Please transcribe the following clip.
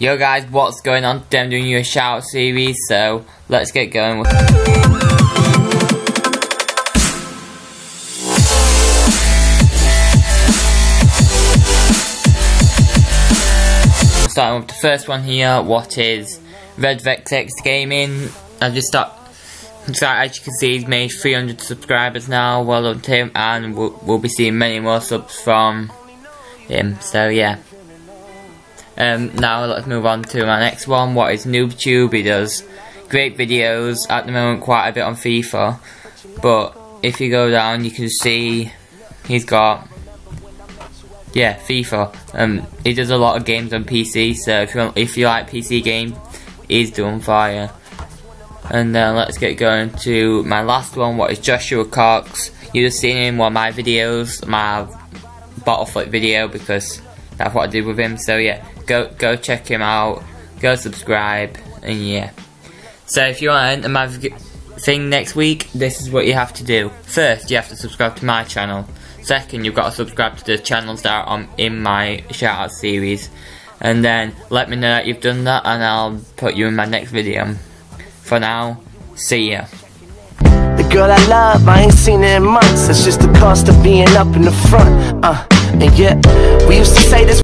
Yo guys, what's going on? Today I'm doing you a shout series, so let's get going Starting with the first one here, what is Red Vex Gaming? I just start so as you can see he's made 300 subscribers now, well done to him, and we'll, we'll be seeing many more subs from him, so yeah. Um, now let's move on to my next one, what is NoobTube, he does great videos, at the moment quite a bit on FIFA, but if you go down you can see he's got yeah, FIFA. Um, he does a lot of games on PC, so if you if you like PC game, he's doing fire. And then let's get going to my last one. What is Joshua Cox? You just seen him in one of my videos, my bottle flip video, because that's what I did with him. So yeah, go go check him out. Go subscribe, and yeah. So if you want to enter my thing next week, this is what you have to do. First, you have to subscribe to my channel. Second, you've got to subscribe to the channels that are on, in my shoutout series. And then, let me know that you've done that and I'll put you in my next video. For now, see ya. The girl I love, I ain't seen in months. It's just the cost of being up in the front. Uh, and yeah, we used to say this.